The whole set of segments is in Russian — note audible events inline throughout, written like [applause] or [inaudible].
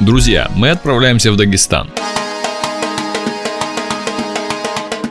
Друзья, мы отправляемся в Дагестан.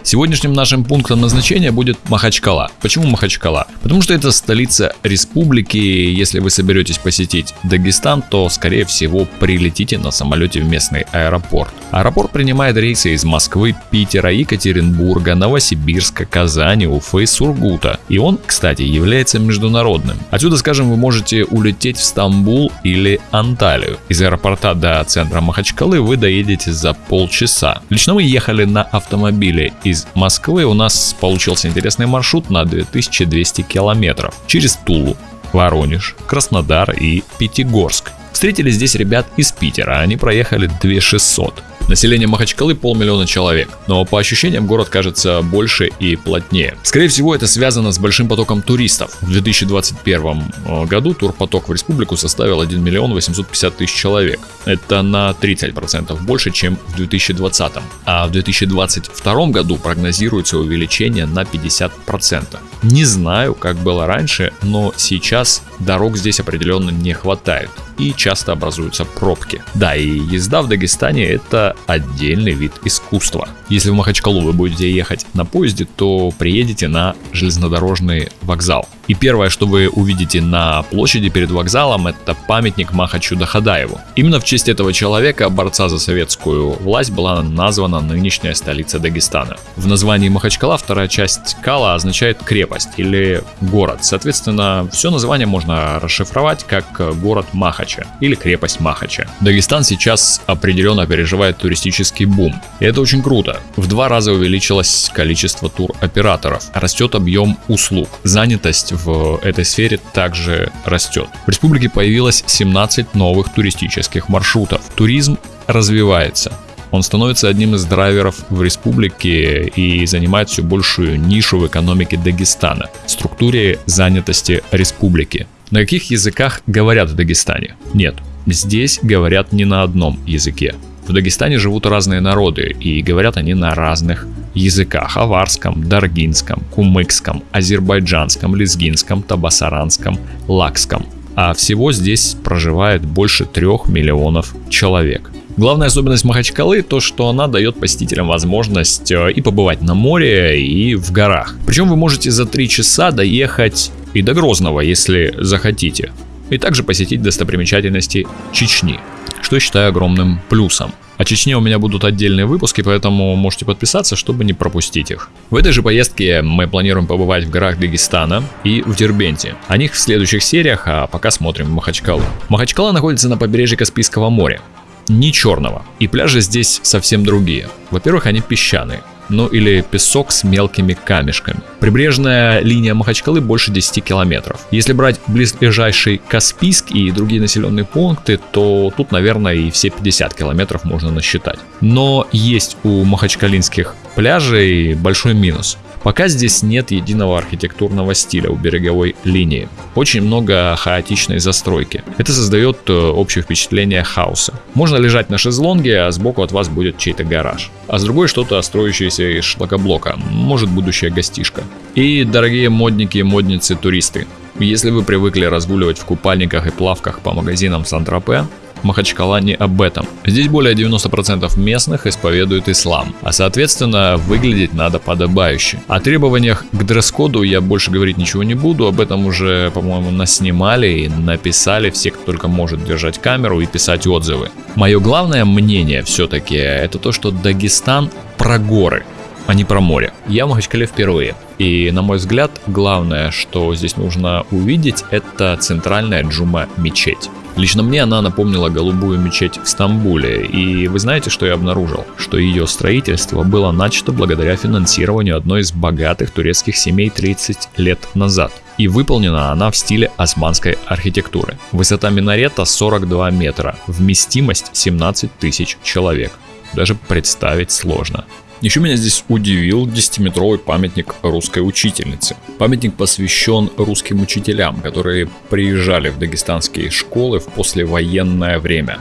Сегодняшним нашим пунктом назначения будет Махачкала. Почему Махачкала? Потому что это столица республики. Если вы соберетесь посетить Дагестан, то скорее всего прилетите на самолете в местный аэропорт. Аэропорт принимает рейсы из Москвы, Питера, Екатеринбурга, Новосибирска, Казани, Уфы, Сургута. И он, кстати, является международным. Отсюда, скажем, вы можете улететь в Стамбул или Анталию. Из аэропорта до центра Махачкалы вы доедете за полчаса. Лично мы ехали на автомобиле из из Москвы у нас получился интересный маршрут на 2200 километров через Тулу, Воронеж, Краснодар и Пятигорск. Встретили здесь ребят из Питера, они проехали 2600. Население Махачкалы полмиллиона человек, но по ощущениям город кажется больше и плотнее. Скорее всего это связано с большим потоком туристов. В 2021 э, году турпоток в республику составил 1 миллион 850 тысяч человек. Это на 30% больше, чем в 2020. А в 2022 году прогнозируется увеличение на 50%. Не знаю, как было раньше, но сейчас дорог здесь определенно не хватает и часто образуются пробки. Да, и езда в Дагестане это отдельный вид искусства. Если в Махачкалу вы будете ехать на поезде, то приедете на железнодорожный вокзал. И первое, что вы увидите на площади перед вокзалом, это памятник Махачу Дахадаеву. Именно в честь этого человека, борца за советскую власть, была названа нынешняя столица Дагестана. В названии Махачкала вторая часть Кала означает крепость или город. Соответственно, все название можно расшифровать как город Махача или крепость Махача. Дагестан сейчас определенно переживает туристический бум. И это очень круто. В два раза увеличилось количество туроператоров, растет объем услуг, занятость в этой сфере также растет. В республике появилось 17 новых туристических маршрутов. Туризм развивается. Он становится одним из драйверов в республике и занимает все большую нишу в экономике Дагестана, структуре занятости республики. На каких языках говорят в Дагестане? Нет, здесь говорят не на одном языке. В Дагестане живут разные народы, и говорят они на разных языках – аварском, даргинском, кумыкском, азербайджанском, лезгинском, табасаранском, лакском. А всего здесь проживает больше трех миллионов человек. Главная особенность Махачкалы то, что она дает посетителям возможность э, и побывать на море, и в горах. Причем вы можете за 3 часа доехать и до Грозного, если захотите. И также посетить достопримечательности Чечни что я считаю огромным плюсом. О Чечне у меня будут отдельные выпуски, поэтому можете подписаться, чтобы не пропустить их. В этой же поездке мы планируем побывать в горах Дагестана и в Дербенте. О них в следующих сериях, а пока смотрим Махачкалу. Махачкала находится на побережье Каспийского моря. Не черного. И пляжи здесь совсем другие. Во-первых, они песчаные ну или песок с мелкими камешками. Прибрежная линия Махачкалы больше 10 километров. Если брать близлежащий Каспийск и другие населенные пункты, то тут, наверное, и все 50 километров можно насчитать. Но есть у махачкалинских пляжей большой минус. Пока здесь нет единого архитектурного стиля у береговой линии. Очень много хаотичной застройки. Это создает э, общее впечатление хаоса. Можно лежать на шезлонге, а сбоку от вас будет чей-то гараж. А с другой что-то строящееся из шлакоблока. Может будущая гостишка. И дорогие модники модницы туристы. Если вы привыкли разгуливать в купальниках и плавках по магазинам Сан-Тропе, Махачкала не об этом. Здесь более 90% местных исповедуют ислам, а соответственно выглядеть надо подобающе. О требованиях к дресс-коду я больше говорить ничего не буду, об этом уже, по-моему, наснимали и написали все, кто только может держать камеру и писать отзывы. Мое главное мнение все-таки это то, что Дагестан про горы а не про море. Я в Махачкале впервые. И, на мой взгляд, главное, что здесь нужно увидеть, это центральная джума мечеть. Лично мне она напомнила голубую мечеть в Стамбуле, и вы знаете, что я обнаружил? Что ее строительство было начато благодаря финансированию одной из богатых турецких семей 30 лет назад. И выполнена она в стиле османской архитектуры. Высота минарета 42 метра, вместимость 17 тысяч человек. Даже представить сложно. Еще меня здесь удивил 10-метровый памятник русской учительницы. Памятник посвящен русским учителям, которые приезжали в дагестанские школы в послевоенное время.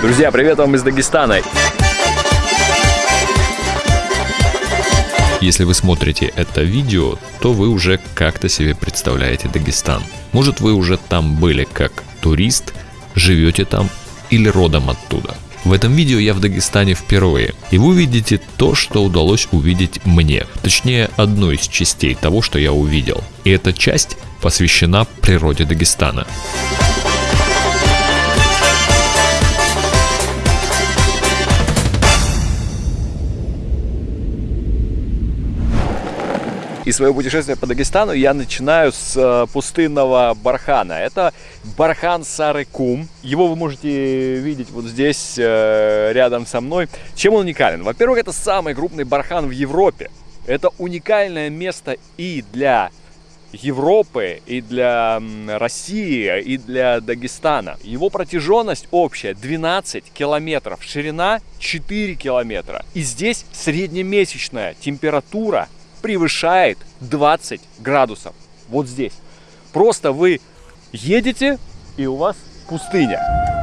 Друзья, привет вам из Дагестана! Если вы смотрите это видео, то вы уже как-то себе представляете Дагестан. Может вы уже там были как турист, живете там или родом оттуда. В этом видео я в Дагестане впервые, и вы увидите то, что удалось увидеть мне, точнее одну из частей того, что я увидел. И эта часть посвящена природе Дагестана. И свое путешествие по Дагестану я начинаю с э, пустынного бархана. Это бархан Сарыкум. Его вы можете видеть вот здесь, э, рядом со мной. Чем он уникален? Во-первых, это самый крупный бархан в Европе. Это уникальное место и для Европы, и для России, и для Дагестана. Его протяженность общая 12 километров, ширина 4 километра. И здесь среднемесячная температура превышает 20 градусов. Вот здесь. Просто вы едете, и у вас пустыня.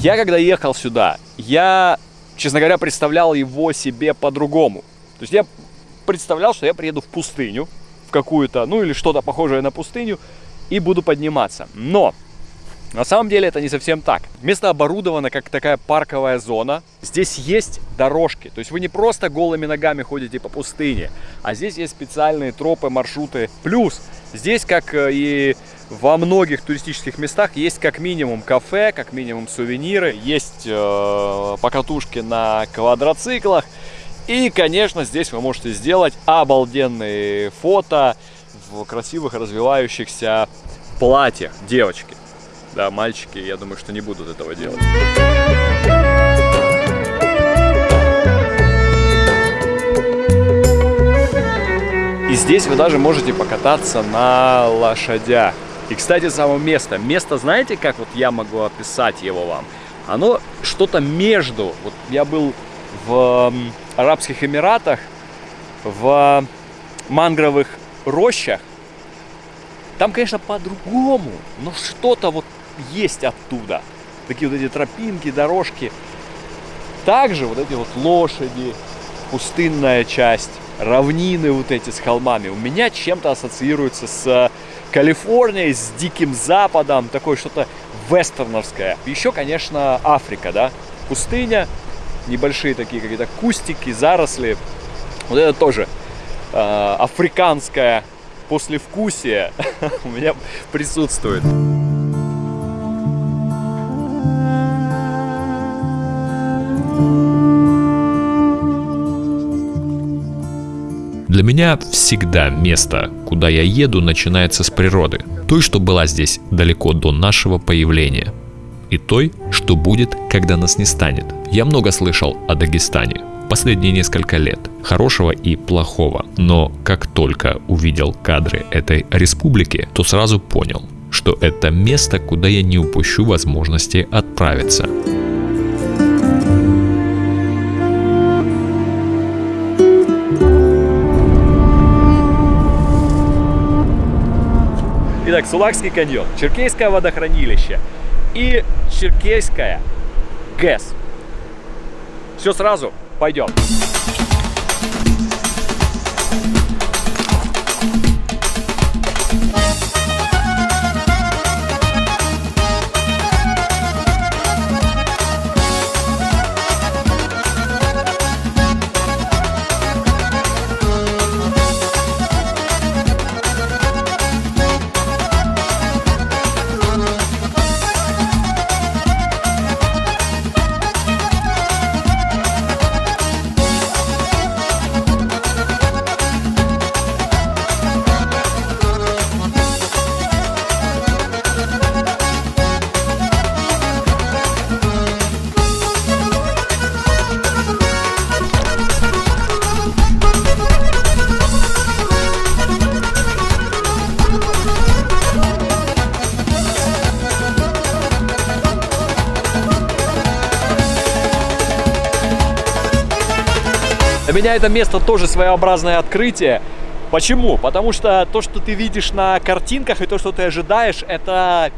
Я когда ехал сюда, я, честно говоря, представлял его себе по-другому. То есть я представлял, что я приеду в пустыню, в какую-то, ну или что-то похожее на пустыню, и буду подниматься. Но на самом деле это не совсем так. Место оборудовано как такая парковая зона. Здесь есть дорожки. То есть вы не просто голыми ногами ходите по пустыне, а здесь есть специальные тропы, маршруты. Плюс здесь, как э, и во многих туристических местах, есть как минимум кафе, как минимум сувениры, есть э, покатушки на квадроциклах. И, конечно, здесь вы можете сделать обалденные фото в красивых развивающихся платьях девочки. Да, мальчики, я думаю, что не будут этого делать. И здесь вы даже можете покататься на лошадях. И, кстати, само место. Место, знаете, как вот я могу описать его вам? Оно что-то между. Вот я был в Арабских Эмиратах, в мангровых рощах. Там, конечно, по-другому, но что-то вот есть оттуда. Такие вот эти тропинки, дорожки. Также вот эти вот лошади, пустынная часть, равнины вот эти с холмами у меня чем-то ассоциируются с Калифорнией, с Диким Западом, такое что-то вестерновское. Еще, конечно, Африка, да, пустыня, небольшие такие какие-то кустики, заросли. Вот это тоже э, африканское послевкусие [laughs] у меня присутствует. Для меня всегда место, куда я еду, начинается с природы. Той, что была здесь далеко до нашего появления. И той, что будет, когда нас не станет. Я много слышал о Дагестане. Последние несколько лет. Хорошего и плохого. Но как только увидел кадры этой республики, то сразу понял, что это место, куда я не упущу возможности отправиться. Итак, Сулакский каньон, Черкейское водохранилище и Черкейская ГЭС. Все сразу, пойдем. Для меня это место тоже своеобразное открытие. Почему? Потому что то, что ты видишь на картинках и то, что ты ожидаешь, это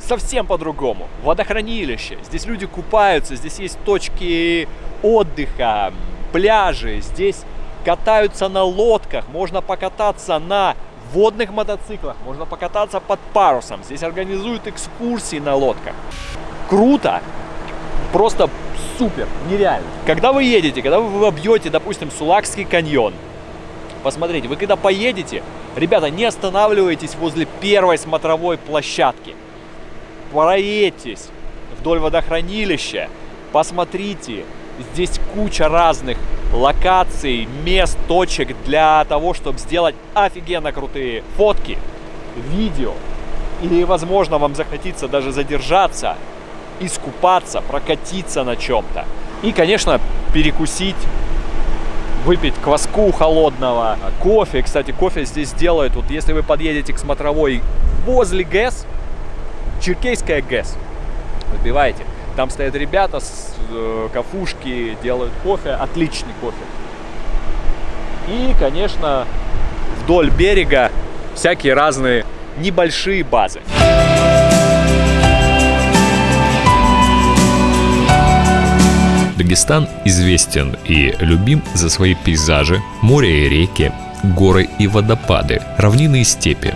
совсем по-другому. Водохранилище, здесь люди купаются, здесь есть точки отдыха, пляжи, здесь катаются на лодках, можно покататься на водных мотоциклах, можно покататься под парусом, здесь организуют экскурсии на лодках. Круто, просто супер, нереально. Когда вы едете, когда вы обьете, допустим, Сулакский каньон, посмотрите, вы когда поедете, ребята, не останавливайтесь возле первой смотровой площадки. Проедьтесь вдоль водохранилища, посмотрите, здесь куча разных локаций, мест, точек для того, чтобы сделать офигенно крутые фотки, видео. И, возможно, вам захотится даже задержаться, искупаться, прокатиться на чем-то. И, конечно, перекусить, выпить кваску холодного, кофе. Кстати, кофе здесь делают, вот если вы подъедете к смотровой возле ГЭС, Черкейская ГЭС, выбиваете, там стоят ребята с э, кафушки, делают кофе, отличный кофе. И, конечно, вдоль берега всякие разные небольшие базы. Дагестан известен и любим за свои пейзажи, море и реки, горы и водопады, равнины и степи.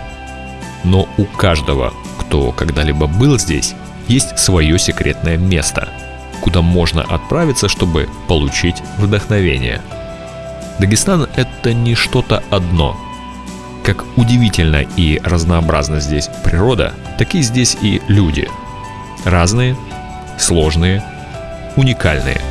Но у каждого, кто когда-либо был здесь, есть свое секретное место, куда можно отправиться, чтобы получить вдохновение. Дагестан – это не что-то одно. Как удивительно и разнообразна здесь природа, так и здесь и люди. Разные, сложные, уникальные –